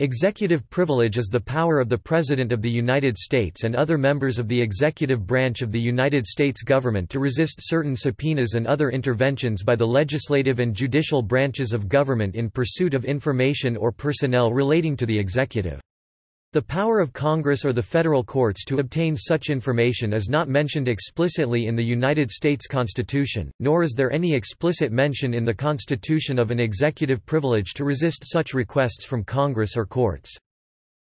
Executive privilege is the power of the President of the United States and other members of the executive branch of the United States government to resist certain subpoenas and other interventions by the legislative and judicial branches of government in pursuit of information or personnel relating to the executive. The power of Congress or the federal courts to obtain such information is not mentioned explicitly in the United States Constitution, nor is there any explicit mention in the Constitution of an executive privilege to resist such requests from Congress or courts.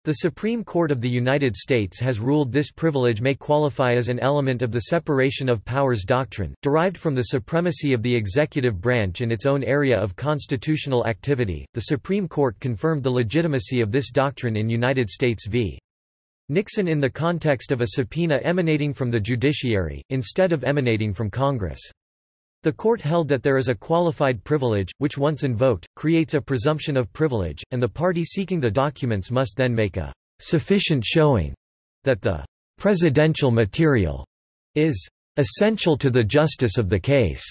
The Supreme Court of the United States has ruled this privilege may qualify as an element of the separation of powers doctrine, derived from the supremacy of the executive branch in its own area of constitutional activity. The Supreme Court confirmed the legitimacy of this doctrine in United States v. Nixon in the context of a subpoena emanating from the judiciary, instead of emanating from Congress. The court held that there is a qualified privilege, which once invoked, creates a presumption of privilege, and the party seeking the documents must then make a sufficient showing that the presidential material is essential to the justice of the case.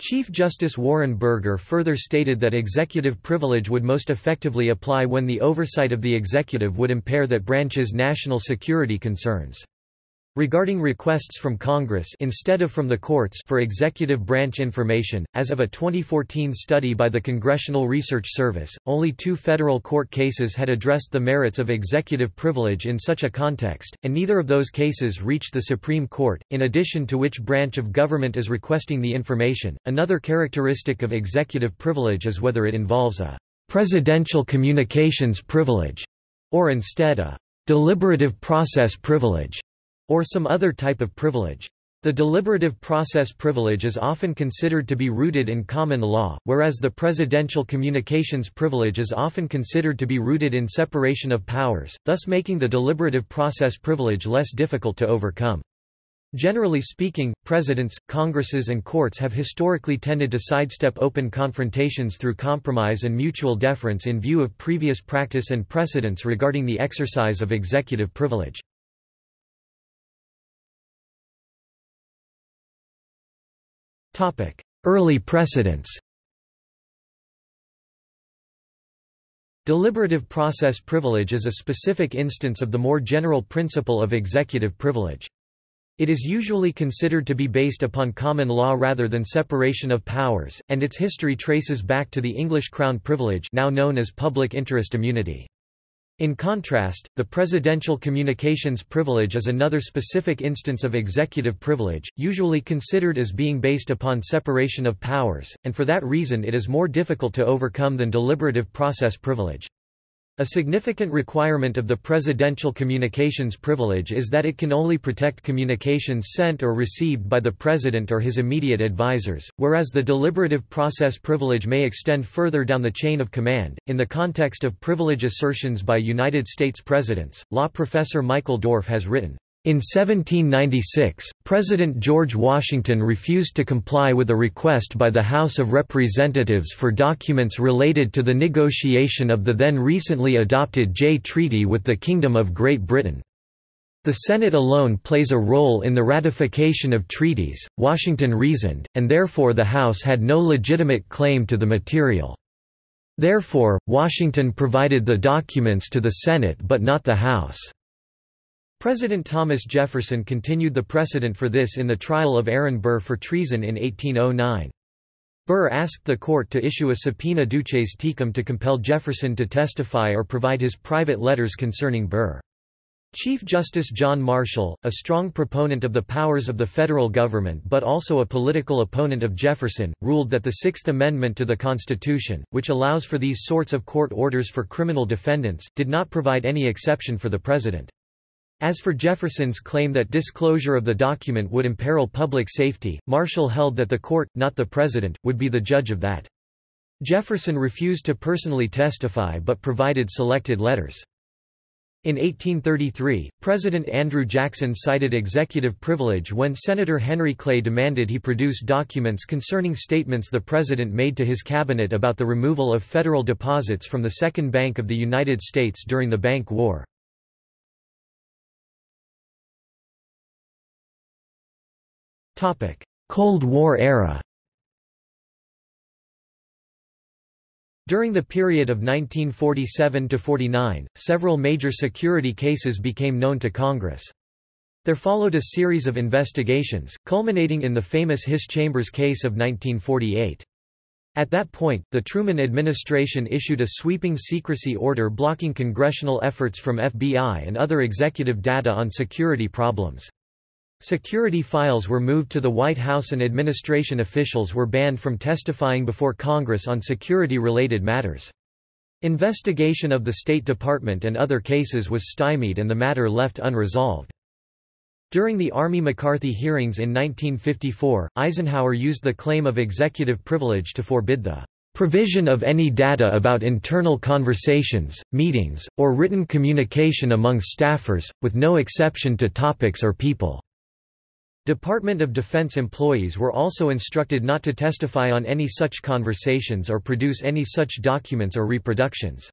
Chief Justice Warren Burger further stated that executive privilege would most effectively apply when the oversight of the executive would impair that branch's national security concerns. Regarding requests from Congress instead of from the courts for executive branch information, as of a 2014 study by the Congressional Research Service, only two federal court cases had addressed the merits of executive privilege in such a context, and neither of those cases reached the Supreme Court. In addition to which branch of government is requesting the information, another characteristic of executive privilege is whether it involves a presidential communications privilege or instead a deliberative process privilege or some other type of privilege. The deliberative process privilege is often considered to be rooted in common law, whereas the presidential communications privilege is often considered to be rooted in separation of powers, thus making the deliberative process privilege less difficult to overcome. Generally speaking, presidents, congresses and courts have historically tended to sidestep open confrontations through compromise and mutual deference in view of previous practice and precedents regarding the exercise of executive privilege. Early precedents Deliberative process privilege is a specific instance of the more general principle of executive privilege. It is usually considered to be based upon common law rather than separation of powers, and its history traces back to the English Crown privilege now known as public interest immunity. In contrast, the presidential communications privilege is another specific instance of executive privilege, usually considered as being based upon separation of powers, and for that reason it is more difficult to overcome than deliberative process privilege. A significant requirement of the presidential communications privilege is that it can only protect communications sent or received by the president or his immediate advisers, whereas the deliberative process privilege may extend further down the chain of command. In the context of privilege assertions by United States presidents, law professor Michael Dorf has written, in 1796, President George Washington refused to comply with a request by the House of Representatives for documents related to the negotiation of the then recently adopted Jay Treaty with the Kingdom of Great Britain. The Senate alone plays a role in the ratification of treaties, Washington reasoned, and therefore the House had no legitimate claim to the material. Therefore, Washington provided the documents to the Senate but not the House. President Thomas Jefferson continued the precedent for this in the trial of Aaron Burr for treason in 1809. Burr asked the court to issue a subpoena duces tecum to compel Jefferson to testify or provide his private letters concerning Burr. Chief Justice John Marshall, a strong proponent of the powers of the federal government but also a political opponent of Jefferson, ruled that the Sixth Amendment to the Constitution, which allows for these sorts of court orders for criminal defendants, did not provide any exception for the President. As for Jefferson's claim that disclosure of the document would imperil public safety, Marshall held that the court, not the president, would be the judge of that. Jefferson refused to personally testify but provided selected letters. In 1833, President Andrew Jackson cited executive privilege when Senator Henry Clay demanded he produce documents concerning statements the president made to his cabinet about the removal of federal deposits from the Second Bank of the United States during the Bank War. Cold War era During the period of 1947–49, several major security cases became known to Congress. There followed a series of investigations, culminating in the famous Hiss Chambers case of 1948. At that point, the Truman administration issued a sweeping secrecy order blocking congressional efforts from FBI and other executive data on security problems. Security files were moved to the White House and administration officials were banned from testifying before Congress on security-related matters. Investigation of the State Department and other cases was stymied and the matter left unresolved. During the Army McCarthy hearings in 1954, Eisenhower used the claim of executive privilege to forbid the provision of any data about internal conversations, meetings, or written communication among staffers, with no exception to topics or people. Department of Defense employees were also instructed not to testify on any such conversations or produce any such documents or reproductions.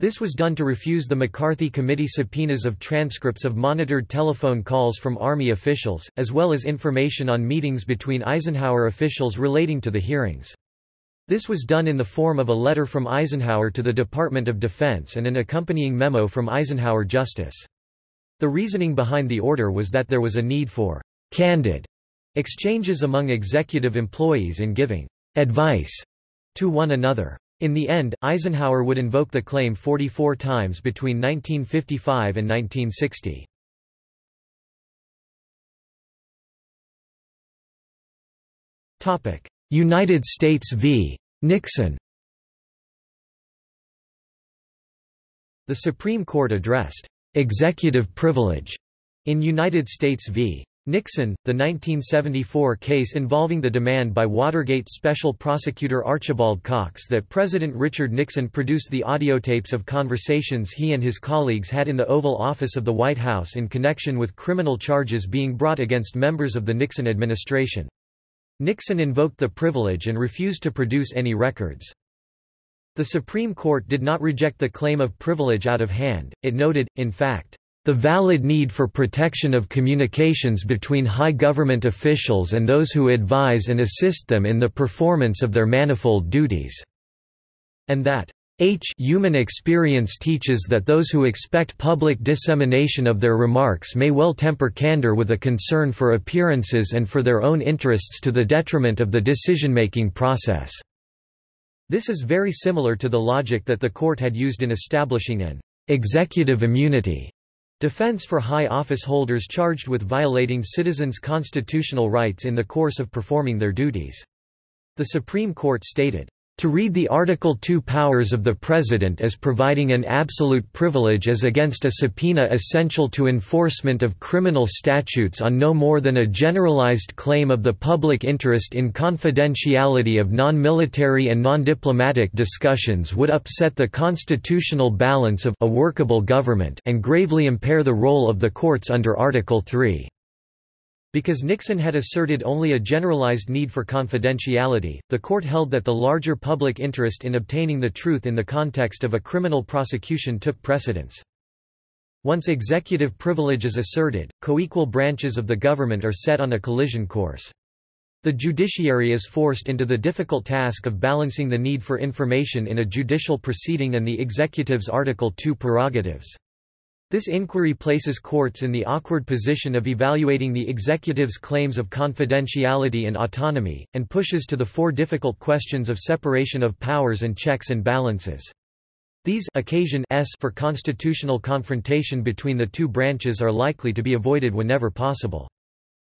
This was done to refuse the McCarthy Committee subpoenas of transcripts of monitored telephone calls from Army officials, as well as information on meetings between Eisenhower officials relating to the hearings. This was done in the form of a letter from Eisenhower to the Department of Defense and an accompanying memo from Eisenhower Justice. The reasoning behind the order was that there was a need for candid exchanges among executive employees in giving advice to one another. In the end, Eisenhower would invoke the claim 44 times between 1955 and 1960. United States v. Nixon The Supreme Court addressed executive privilege in United States v. Nixon, the 1974 case involving the demand by Watergate Special Prosecutor Archibald Cox that President Richard Nixon produce the audiotapes of conversations he and his colleagues had in the Oval Office of the White House in connection with criminal charges being brought against members of the Nixon administration. Nixon invoked the privilege and refused to produce any records. The Supreme Court did not reject the claim of privilege out of hand, it noted, in fact, the valid need for protection of communications between high government officials and those who advise and assist them in the performance of their manifold duties." And that H human experience teaches that those who expect public dissemination of their remarks may well temper candor with a concern for appearances and for their own interests to the detriment of the decision-making process." This is very similar to the logic that the court had used in establishing an executive immunity Defense for high office holders charged with violating citizens' constitutional rights in the course of performing their duties. The Supreme Court stated, to read the Article 2 powers of the President as providing an absolute privilege as against a subpoena essential to enforcement of criminal statutes on no more than a generalized claim of the public interest in confidentiality of non-military and non-diplomatic discussions would upset the constitutional balance of a workable government and gravely impair the role of the courts under Article 3. Because Nixon had asserted only a generalized need for confidentiality, the court held that the larger public interest in obtaining the truth in the context of a criminal prosecution took precedence. Once executive privilege is asserted, co-equal branches of the government are set on a collision course. The judiciary is forced into the difficult task of balancing the need for information in a judicial proceeding and the executive's Article 2 prerogatives. This inquiry places courts in the awkward position of evaluating the executive's claims of confidentiality and autonomy, and pushes to the fore difficult questions of separation of powers and checks and balances. These occasion s for constitutional confrontation between the two branches are likely to be avoided whenever possible.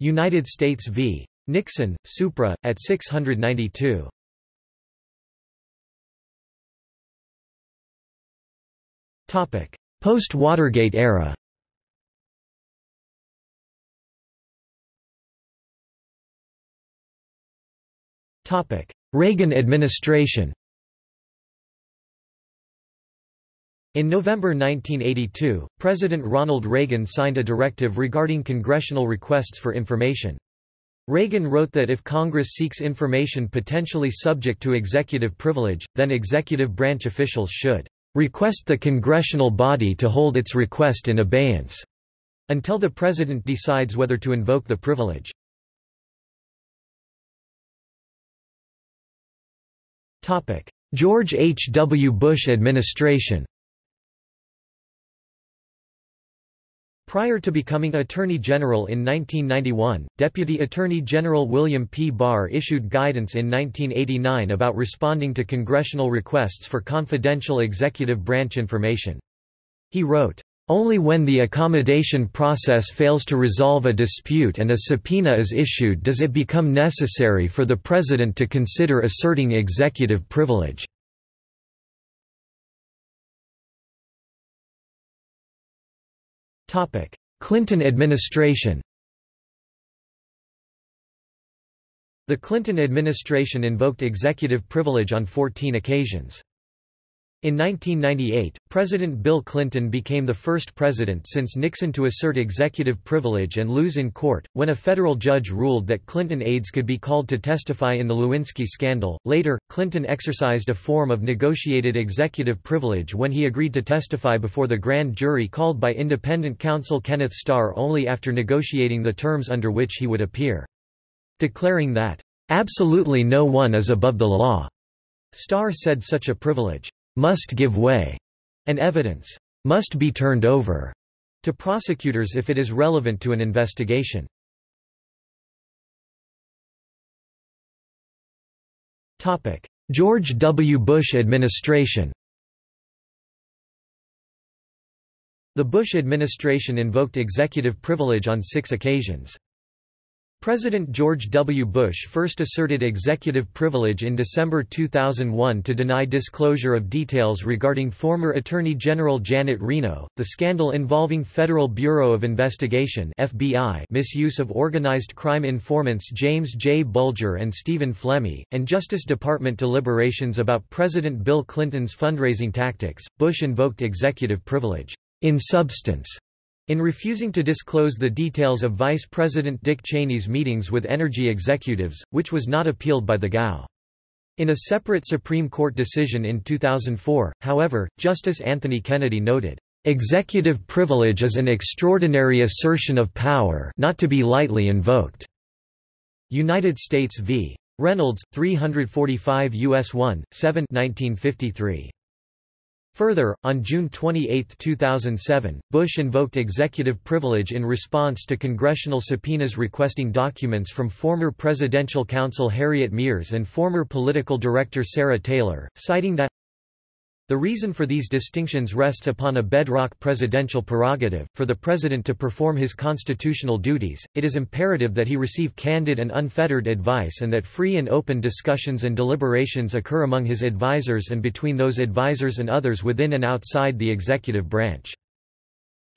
United States v. Nixon, Supra, at 692. Post-Watergate era. Reagan administration. In November 1982, President Ronald Reagan signed a directive regarding congressional requests for information. Reagan wrote that if Congress seeks information potentially subject to executive privilege, then executive branch officials should request the congressional body to hold its request in abeyance until the President decides whether to invoke the privilege. George H. W. Bush administration Prior to becoming Attorney General in 1991, Deputy Attorney General William P. Barr issued guidance in 1989 about responding to congressional requests for confidential executive branch information. He wrote, only when the accommodation process fails to resolve a dispute and a subpoena is issued does it become necessary for the President to consider asserting executive privilege. Clinton administration The Clinton administration invoked executive privilege on 14 occasions. In 1998, President Bill Clinton became the first president since Nixon to assert executive privilege and lose in court, when a federal judge ruled that Clinton aides could be called to testify in the Lewinsky scandal. Later, Clinton exercised a form of negotiated executive privilege when he agreed to testify before the grand jury called by independent counsel Kenneth Starr only after negotiating the terms under which he would appear. Declaring that, absolutely no one is above the law. Starr said such a privilege must give way, and evidence must be turned over to prosecutors if it is relevant to an investigation. George W. Bush administration The Bush administration invoked executive privilege on six occasions. President George W. Bush first asserted executive privilege in December 2001 to deny disclosure of details regarding former Attorney General Janet Reno, the scandal involving Federal Bureau of Investigation FBI misuse of organized crime informants James J. Bulger and Stephen Flemmi, and Justice Department deliberations about President Bill Clinton's fundraising tactics. Bush invoked executive privilege. In substance, in refusing to disclose the details of Vice President Dick Cheney's meetings with energy executives, which was not appealed by the GAO. In a separate Supreme Court decision in 2004, however, Justice Anthony Kennedy noted, "...executive privilege is an extraordinary assertion of power not to be lightly invoked." United States v. Reynolds, 345 U.S. 1, 7 1953. Further, on June 28, 2007, Bush invoked executive privilege in response to congressional subpoenas requesting documents from former presidential counsel Harriet Miers and former political director Sarah Taylor, citing that the reason for these distinctions rests upon a bedrock presidential prerogative. For the president to perform his constitutional duties, it is imperative that he receive candid and unfettered advice and that free and open discussions and deliberations occur among his advisers and between those advisers and others within and outside the executive branch.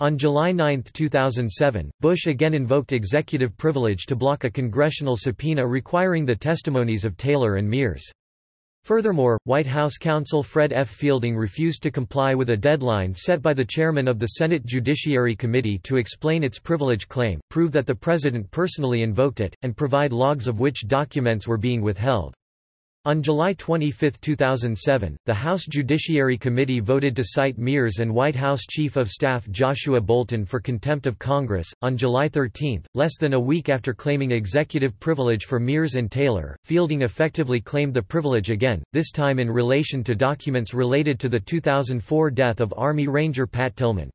On July 9, 2007, Bush again invoked executive privilege to block a congressional subpoena requiring the testimonies of Taylor and Miers. Furthermore, White House counsel Fred F. Fielding refused to comply with a deadline set by the chairman of the Senate Judiciary Committee to explain its privilege claim, prove that the president personally invoked it, and provide logs of which documents were being withheld. On July 25, 2007, the House Judiciary Committee voted to cite Miers and White House Chief of Staff Joshua Bolten for contempt of Congress. On July 13, less than a week after claiming executive privilege for Miers and Taylor, Fielding effectively claimed the privilege again, this time in relation to documents related to the 2004 death of Army Ranger Pat Tillman.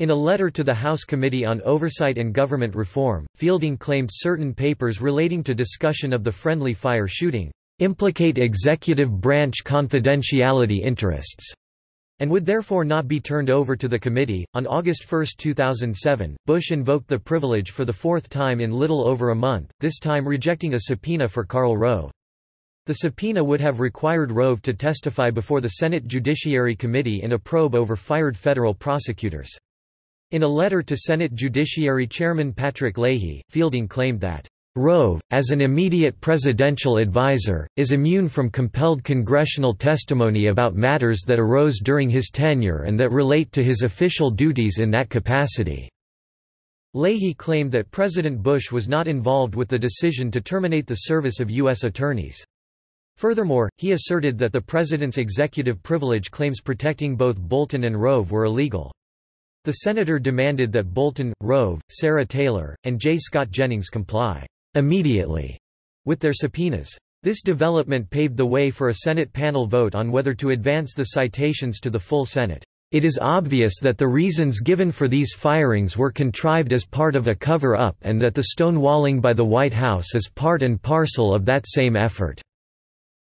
In a letter to the House Committee on Oversight and Government Reform, Fielding claimed certain papers relating to discussion of the friendly fire shooting implicate executive branch confidentiality interests and would therefore not be turned over to the committee. On August 1, 2007, Bush invoked the privilege for the fourth time in little over a month, this time rejecting a subpoena for Karl Rove. The subpoena would have required Rove to testify before the Senate Judiciary Committee in a probe over fired federal prosecutors. In a letter to Senate Judiciary Chairman Patrick Leahy, Fielding claimed that Rove, as an immediate presidential advisor, is immune from compelled congressional testimony about matters that arose during his tenure and that relate to his official duties in that capacity. Leahy claimed that President Bush was not involved with the decision to terminate the service of U.S. attorneys. Furthermore, he asserted that the president's executive privilege claims protecting both Bolten and Rove were illegal. The senator demanded that Bolten, Rove, Sarah Taylor, and J. Scott Jennings comply immediately with their subpoenas. This development paved the way for a Senate panel vote on whether to advance the citations to the full Senate. It is obvious that the reasons given for these firings were contrived as part of a cover-up and that the stonewalling by the White House is part and parcel of that same effort."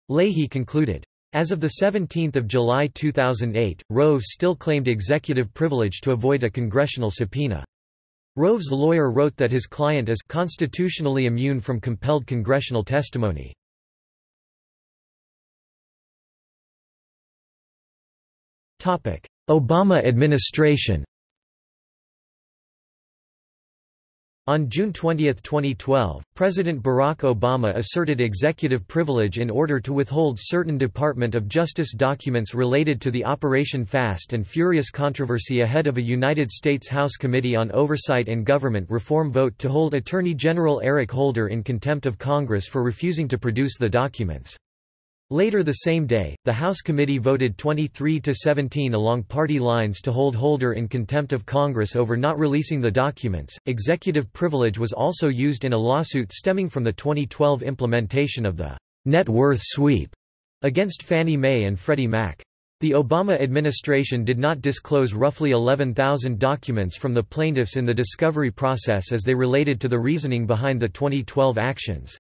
Leahy concluded. As of 17 July 2008, Rove still claimed executive privilege to avoid a congressional subpoena. Rove's lawyer wrote that his client is constitutionally immune from compelled congressional testimony. Obama administration On June 20, 2012, President Barack Obama asserted executive privilege in order to withhold certain Department of Justice documents related to the Operation Fast and Furious controversy ahead of a United States House Committee on Oversight and Government Reform vote to hold Attorney General Eric Holder in contempt of Congress for refusing to produce the documents. Later the same day, the House committee voted 23 to 17 along party lines to hold Holder in contempt of Congress over not releasing the documents. Executive privilege was also used in a lawsuit stemming from the 2012 implementation of the net worth sweep against Fannie Mae and Freddie Mac. The Obama administration did not disclose roughly 11,000 documents from the plaintiffs in the discovery process as they related to the reasoning behind the 2012 actions.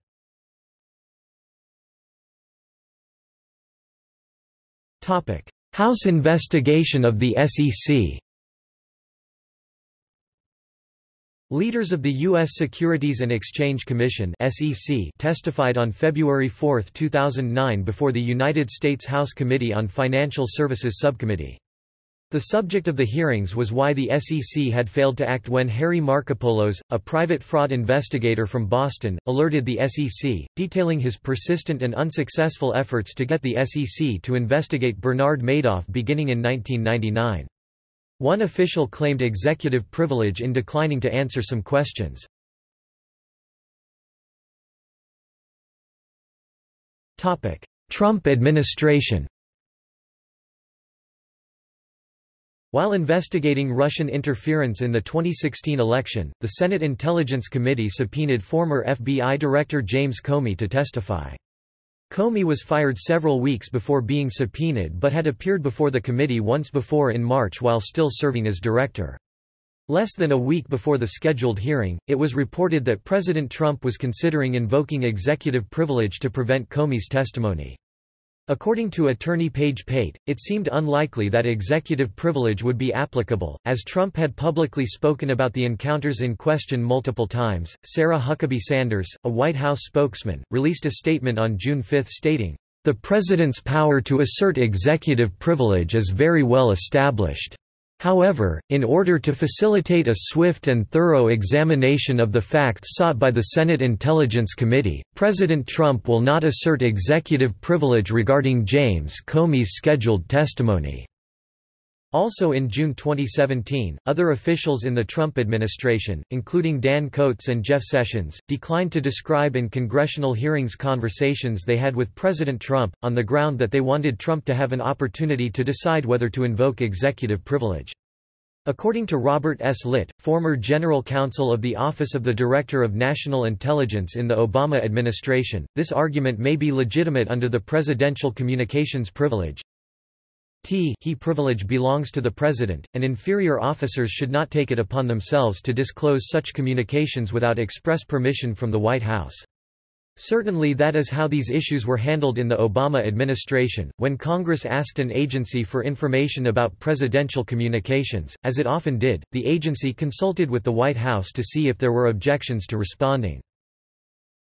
House investigation of the SEC Leaders of the U.S. Securities and Exchange Commission (SEC) testified on February 4, 2009 before the United States House Committee on Financial Services Subcommittee. The subject of the hearings was why the SEC had failed to act when Harry Markopolos, a private fraud investigator from Boston, alerted the SEC, detailing his persistent and unsuccessful efforts to get the SEC to investigate Bernard Madoff beginning in 1999. One official claimed executive privilege in declining to answer some questions. Trump administration While investigating Russian interference in the 2016 election, the Senate Intelligence Committee subpoenaed former FBI Director James Comey to testify. Comey was fired several weeks before being subpoenaed but had appeared before the committee once before in March while still serving as director. Less than a week before the scheduled hearing, it was reported that President Trump was considering invoking executive privilege to prevent Comey's testimony. According to attorney Page Pate, it seemed unlikely that executive privilege would be applicable, as Trump had publicly spoken about the encounters in question multiple times. Sarah Huckabee Sanders, a White House spokesman, released a statement on June 5 stating, The president's power to assert executive privilege is very well established. However, in order to facilitate a swift and thorough examination of the facts sought by the Senate Intelligence Committee, President Trump will not assert executive privilege regarding James Comey's scheduled testimony. Also in June 2017, other officials in the Trump administration, including Dan Coats and Jeff Sessions, declined to describe in congressional hearings conversations they had with President Trump, on the ground that they wanted Trump to have an opportunity to decide whether to invoke executive privilege. According to Robert S. Litt, former general counsel of the Office of the Director of National Intelligence in the Obama administration, this argument may be legitimate under the Presidential Communications Privilege, T he privilege belongs to the President, and inferior officers should not take it upon themselves to disclose such communications without express permission from the White House. Certainly that is how these issues were handled in the Obama administration, when Congress asked an agency for information about presidential communications, as it often did, the agency consulted with the White House to see if there were objections to responding.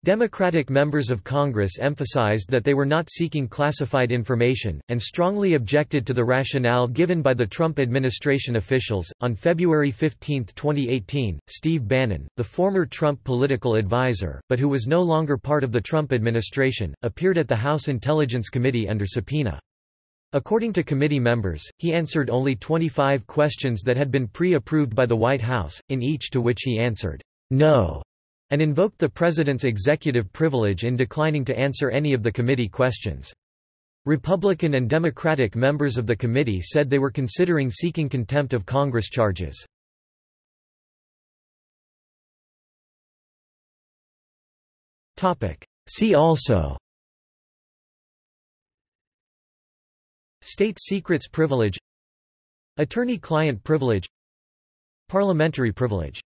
Democratic members of Congress emphasized that they were not seeking classified information, and strongly objected to the rationale given by the Trump administration officials. On February 15, 2018, Steve Bannon, the former Trump political advisor, but who was no longer part of the Trump administration, appeared at the House Intelligence Committee under subpoena. According to committee members, he answered only 25 questions that had been pre-approved by the White House, in each to which he answered, no and invoked the president's executive privilege in declining to answer any of the committee questions. Republican and Democratic members of the committee said they were considering seeking contempt of Congress charges. See also State secrets privilege Attorney-client privilege Parliamentary privilege